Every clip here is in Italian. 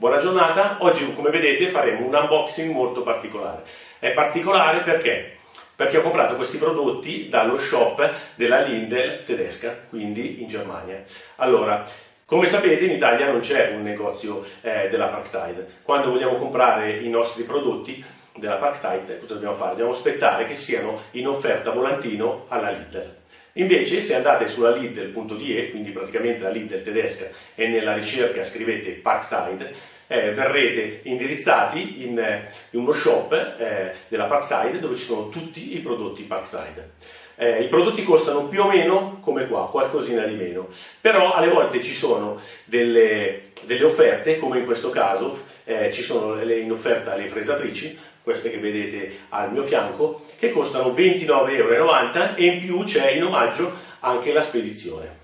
Buona giornata, oggi come vedete faremo un unboxing molto particolare. È particolare perché? Perché ho comprato questi prodotti dallo shop della Lindel tedesca, quindi in Germania. Allora, come sapete in Italia non c'è un negozio eh, della Parkside. Quando vogliamo comprare i nostri prodotti della Parkside, cosa dobbiamo fare? Dobbiamo aspettare che siano in offerta volantino alla Lidl. Invece se andate sulla Lidl.de, quindi praticamente la Lidl tedesca, e nella ricerca scrivete Parkside, eh, verrete indirizzati in, eh, in uno shop eh, della Parkside dove ci sono tutti i prodotti Parkside. Eh, I prodotti costano più o meno come qua, qualcosina di meno, però alle volte ci sono delle, delle offerte, come in questo caso, eh, ci sono le, in offerta le fresatrici, queste che vedete al mio fianco, che costano 29,90 euro e in più c'è in omaggio anche la spedizione.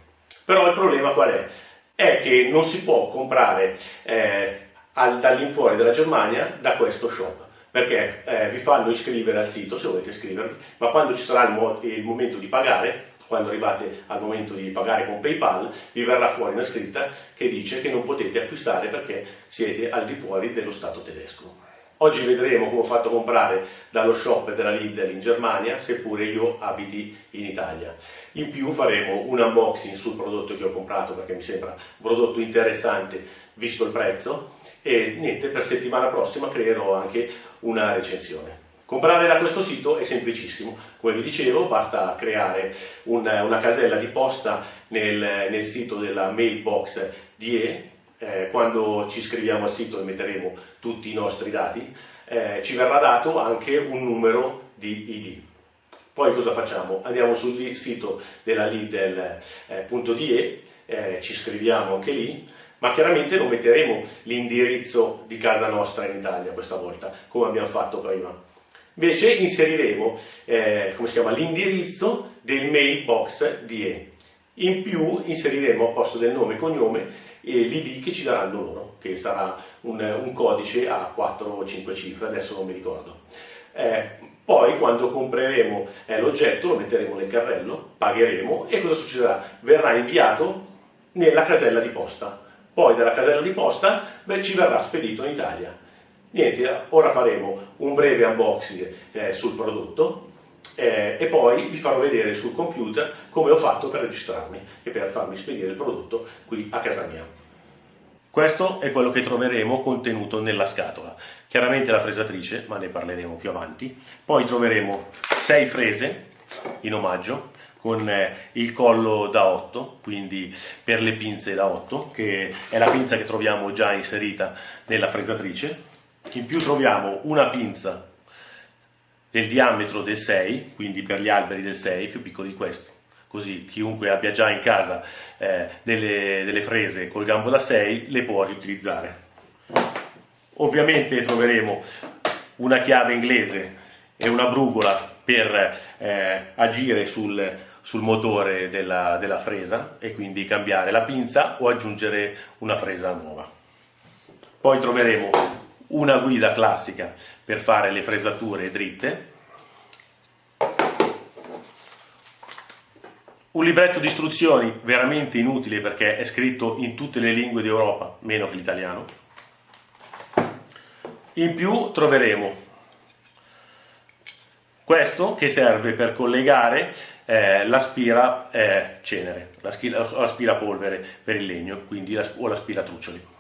Però il problema qual è? È che non si può comprare eh, dall'infuori della Germania da questo shop perché eh, vi fanno iscrivere al sito se volete iscrivervi, ma quando ci sarà il, mo il momento di pagare, quando arrivate al momento di pagare con PayPal, vi verrà fuori una scritta che dice che non potete acquistare perché siete al di fuori dello Stato tedesco. Oggi vedremo come ho fatto comprare dallo shop della Lidl in Germania, seppure io abiti in Italia. In più faremo un unboxing sul prodotto che ho comprato perché mi sembra un prodotto interessante visto il prezzo e niente, per settimana prossima creerò anche una recensione. Comprare da questo sito è semplicissimo, come vi dicevo basta creare una, una casella di posta nel, nel sito della mailbox DE eh, quando ci iscriviamo al sito e metteremo tutti i nostri dati, eh, ci verrà dato anche un numero di ID. Poi cosa facciamo? Andiamo sul sito della Lidl.de, eh, ci iscriviamo anche lì, ma chiaramente non metteremo l'indirizzo di casa nostra in Italia questa volta, come abbiamo fatto prima. Invece inseriremo eh, l'indirizzo del mailbox DE. In più inseriremo a posto del nome e cognome l'ID che ci daranno loro, che sarà un, un, codice a 4 o 5 cifre, adesso non mi ricordo. Eh, poi quando compreremo eh, l'oggetto lo metteremo nel carrello, pagheremo e cosa succederà? Verrà inviato nella casella di posta. Poi dalla casella di posta beh, ci verrà spedito in Italia. Niente, ora faremo un breve unboxing eh, sul prodotto eh, e poi vi farò vedere sul computer come ho fatto per registrarmi e per farmi spedire il prodotto qui a casa mia. Questo è quello che troveremo contenuto nella scatola. Chiaramente la fresatrice, ma ne parleremo più avanti. Poi troveremo 6 frese in omaggio con eh, il collo da 8, quindi per le pinze da 8, che è la pinza che troviamo già inserita nella fresatrice. In più troviamo una pinza del diametro del 6, quindi per gli alberi del 6, più piccoli di questo. Così chiunque abbia già in casa eh, delle, delle frese col gambo da 6 le può riutilizzare. Ovviamente troveremo una chiave inglese e una brugola per eh, agire sul, sul motore della, della, fresa e quindi cambiare la pinza o aggiungere una fresa nuova. Poi troveremo una guida classica per fare le fresature dritte, un libretto di istruzioni veramente inutile perché è scritto in tutte le lingue d'Europa, meno che l'italiano. In più troveremo questo che serve per collegare eh, l'aspira eh, cenere, l'aspirapolvere per il legno, quindi o l'aspiratruccioli.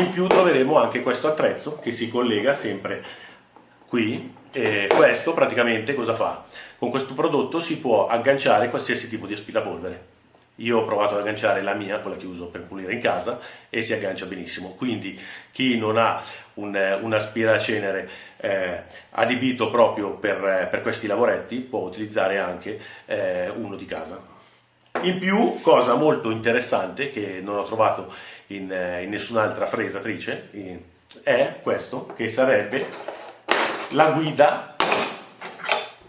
In più troveremo anche questo attrezzo che si collega sempre qui e questo praticamente cosa fa? Con questo prodotto si può agganciare qualsiasi tipo di aspirapolvere. Io ho provato ad agganciare la mia, quella che uso per pulire in casa, e si aggancia benissimo. Quindi chi non ha un, un aspiracenere eh, adibito proprio per, per, questi lavoretti può utilizzare anche eh, uno di casa. In più, cosa molto interessante che non ho trovato in, eh, in nessun'altra fresatrice, è questo che sarebbe la guida,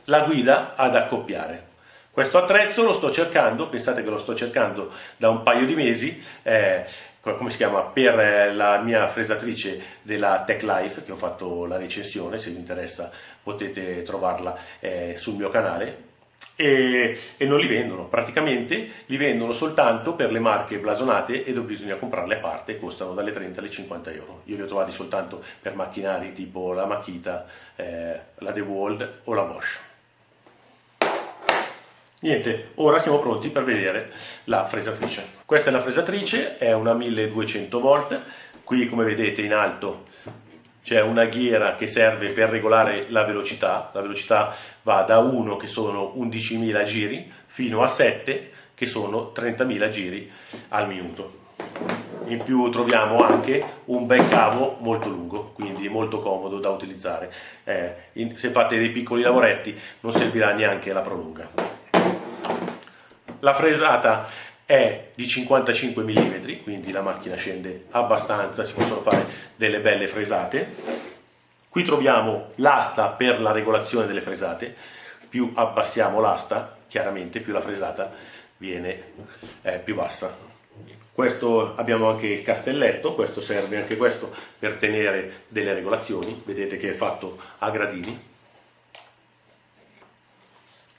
la guida ad accoppiare. Questo attrezzo lo sto cercando, pensate che lo sto cercando da un paio di mesi, eh, come si chiama, per eh, la mia fresatrice della Tech Life, che ho fatto la recensione, se vi interessa potete trovarla eh, sul mio canale, e, e, non li vendono, praticamente li vendono soltanto per le marche blasonate e dove bisogna comprarle a parte, costano dalle 30 alle 50 euro. Io li ho trovati soltanto per macchinari tipo la Makita, eh, la DeWalt o la Bosch. Niente, ora siamo pronti per vedere la fresatrice. Questa è la fresatrice, è una 1200 volt, qui come vedete in alto c'è una ghiera che serve per regolare la velocità, la velocità va da 1 che sono 11.000 giri fino a 7 che sono 30.000 giri al minuto. In più troviamo anche un bel cavo molto lungo, quindi molto comodo da utilizzare. Eh, in, se fate dei piccoli lavoretti non servirà neanche la prolunga. La fresata è di 55 mm, quindi la macchina scende abbastanza, si possono fare delle belle fresate. Qui troviamo l'asta per la regolazione delle fresate, più abbassiamo l'asta, chiaramente più la fresata viene eh, più bassa. Questo abbiamo anche il castelletto, questo serve anche questo per tenere delle regolazioni, vedete che è fatto a gradini.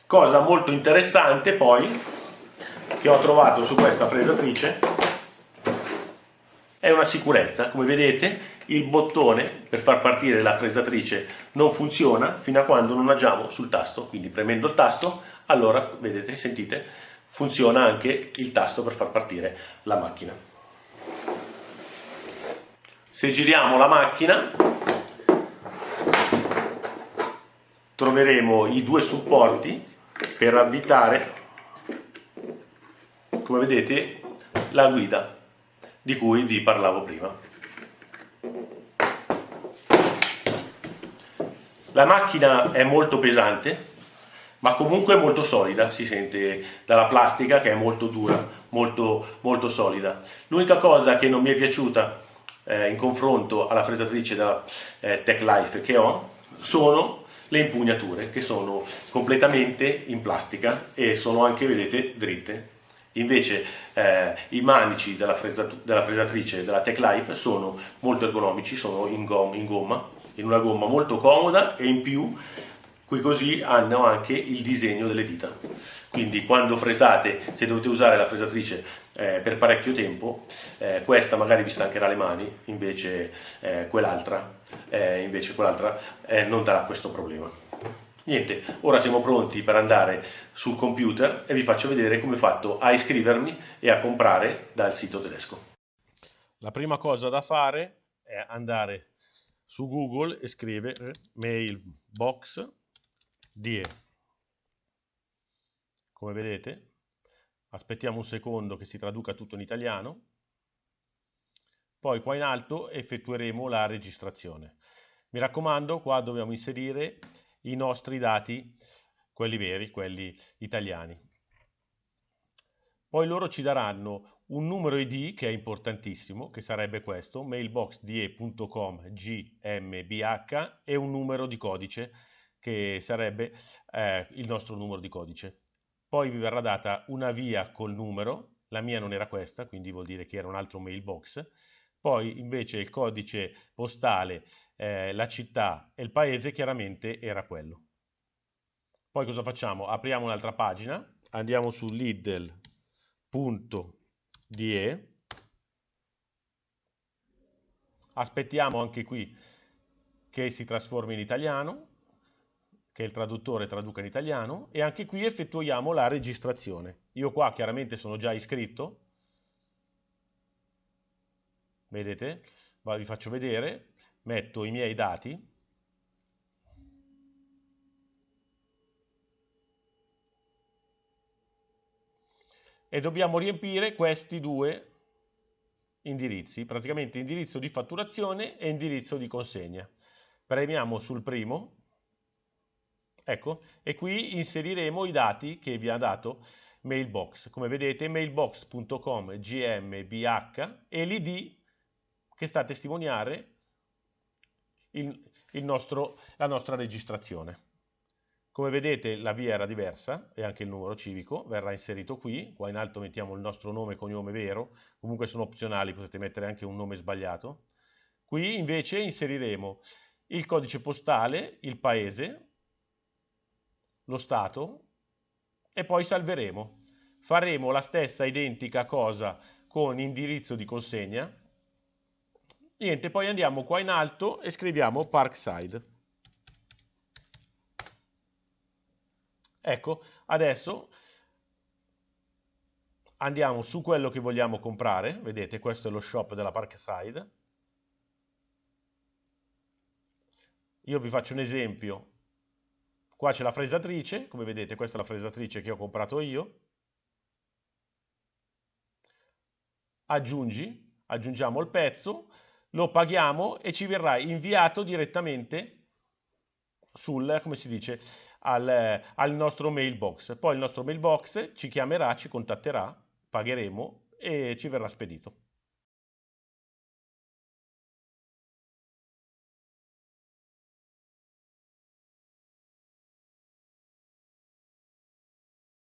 Cosa molto interessante poi che ho trovato su questa fresatrice è una sicurezza, come vedete il bottone per far partire la fresatrice non funziona fino a quando non agiamo sul tasto, quindi premendo il tasto allora vedete, sentite, funziona anche il tasto per far partire la macchina. Se giriamo la macchina troveremo i due supporti per avvitare come vedete la guida di cui vi parlavo prima. La macchina è molto pesante, ma comunque molto solida, si sente dalla plastica che è molto dura, molto, molto solida. L'unica cosa che non mi è piaciuta eh, in confronto alla fresatrice da eh, Tech Life che ho sono le impugnature che sono completamente in plastica e sono anche, vedete, dritte Invece eh, i manici della, della fresatrice della Tech Life sono molto ergonomici, sono in, gom in gomma, in una gomma molto comoda e in più qui così hanno anche il disegno delle dita. Quindi quando fresate, se dovete usare la fresatrice eh, per parecchio tempo, eh, questa magari vi stancherà le mani, invece eh, quell'altra eh, quell eh, non darà questo problema. Niente, ora siamo pronti per andare sul computer e vi faccio vedere come ho fatto a iscrivermi e a comprare dal sito tedesco. La prima cosa da fare è andare su Google e scrivere mailbox DE. Come vedete, aspettiamo un secondo che si traduca tutto in italiano. Poi qua in alto effettueremo la registrazione. Mi raccomando, qua dobbiamo inserire i nostri dati, quelli veri, quelli italiani. Poi loro ci daranno un numero ID che è importantissimo, che sarebbe questo, mailboxde.com gmbh e un numero di codice che sarebbe eh, il nostro numero di codice. Poi vi verrà data una via col numero, la mia non era questa, quindi vuol dire che era un altro mailbox, poi invece il codice postale, eh, la città e il paese chiaramente era quello. Poi cosa facciamo? Apriamo un'altra pagina, andiamo su lidl.de, aspettiamo anche qui che si trasformi in italiano, che il traduttore traduca in italiano e anche qui effettuiamo la registrazione. Io qua chiaramente sono già iscritto, vedete? Vi faccio vedere metto i miei dati. E dobbiamo riempire questi due indirizzi praticamente indirizzo di fatturazione e indirizzo di consegna. Premiamo sul primo ecco e qui inseriremo i dati che vi ha dato mailbox. Come vedete mailbox.com gmbh e l'id che sta a testimoniare il, il nostro, la nostra registrazione. Come vedete la via era diversa e anche il numero civico verrà inserito qui, qua in alto mettiamo il nostro nome e cognome vero, comunque sono opzionali, potete mettere anche un nome sbagliato. Qui invece inseriremo il codice postale, il paese, lo Stato e poi salveremo. Faremo la stessa identica cosa con indirizzo di consegna. Niente, poi andiamo qua in alto e scriviamo Parkside. Ecco, adesso andiamo su quello che vogliamo comprare, vedete questo è lo shop della Parkside. Io vi faccio un esempio, qua c'è la fresatrice, come vedete questa è la fresatrice che ho comprato io. Aggiungi, aggiungiamo il pezzo, lo paghiamo e ci verrà inviato direttamente sul, come si dice, al, al nostro mailbox. Poi il nostro mailbox ci chiamerà, ci contatterà, pagheremo e ci verrà spedito.